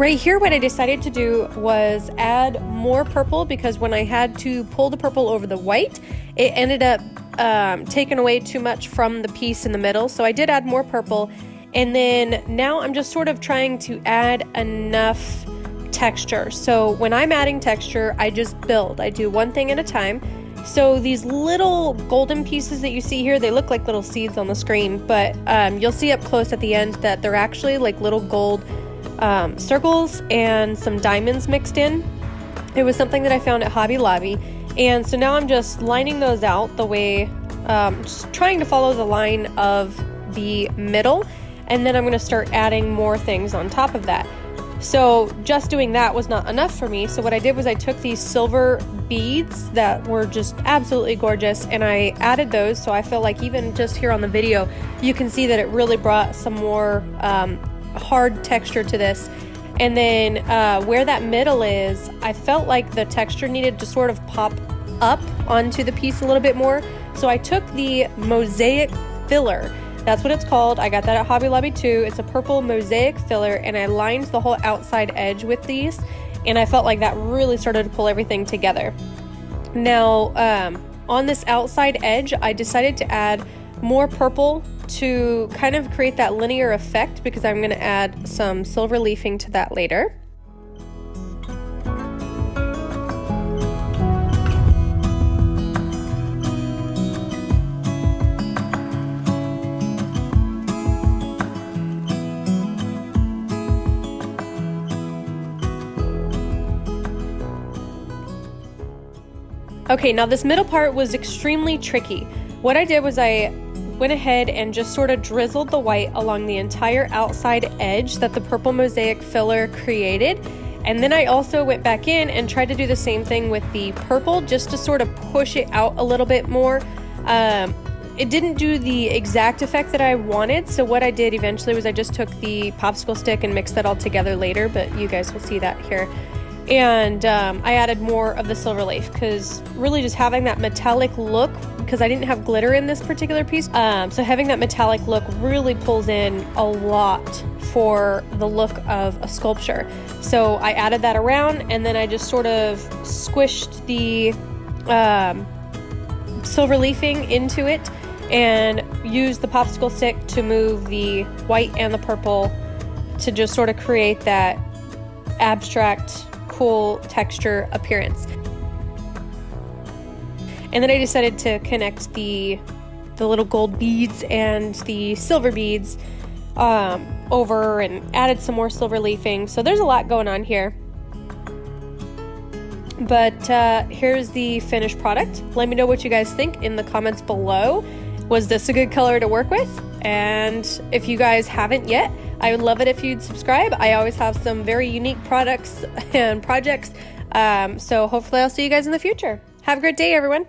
Right here, what I decided to do was add more purple because when I had to pull the purple over the white, it ended up um, taking away too much from the piece in the middle. So I did add more purple. And then now I'm just sort of trying to add enough texture. So when I'm adding texture, I just build. I do one thing at a time. So these little golden pieces that you see here, they look like little seeds on the screen, but um, you'll see up close at the end that they're actually like little gold um, circles and some diamonds mixed in. It was something that I found at Hobby Lobby. And so now I'm just lining those out the way, um, just trying to follow the line of the middle. And then I'm going to start adding more things on top of that. So just doing that was not enough for me. So what I did was I took these silver beads that were just absolutely gorgeous and I added those. So I feel like even just here on the video, you can see that it really brought some more um, hard texture to this. And then uh, where that middle is, I felt like the texture needed to sort of pop up onto the piece a little bit more. So I took the mosaic filler. That's what it's called. I got that at Hobby Lobby too. It's a purple mosaic filler and I lined the whole outside edge with these and I felt like that really started to pull everything together. Now, um, on this outside edge, I decided to add more purple to kind of create that linear effect because I'm going to add some silver leafing to that later. Okay, now this middle part was extremely tricky. What I did was I went ahead and just sort of drizzled the white along the entire outside edge that the purple mosaic filler created. And then I also went back in and tried to do the same thing with the purple just to sort of push it out a little bit more. Um, it didn't do the exact effect that I wanted, so what I did eventually was I just took the popsicle stick and mixed that all together later, but you guys will see that here. And um, I added more of the silver leaf because really just having that metallic look because I didn't have glitter in this particular piece. Um, so having that metallic look really pulls in a lot for the look of a sculpture. So I added that around and then I just sort of squished the um, silver leafing into it and used the popsicle stick to move the white and the purple to just sort of create that abstract cool texture appearance. And then I decided to connect the the little gold beads and the silver beads um, over and added some more silver leafing. So there's a lot going on here. But uh, here's the finished product. Let me know what you guys think in the comments below. Was this a good color to work with? And if you guys haven't yet, I would love it if you'd subscribe. I always have some very unique products and projects. Um, so hopefully, I'll see you guys in the future. Have a great day, everyone.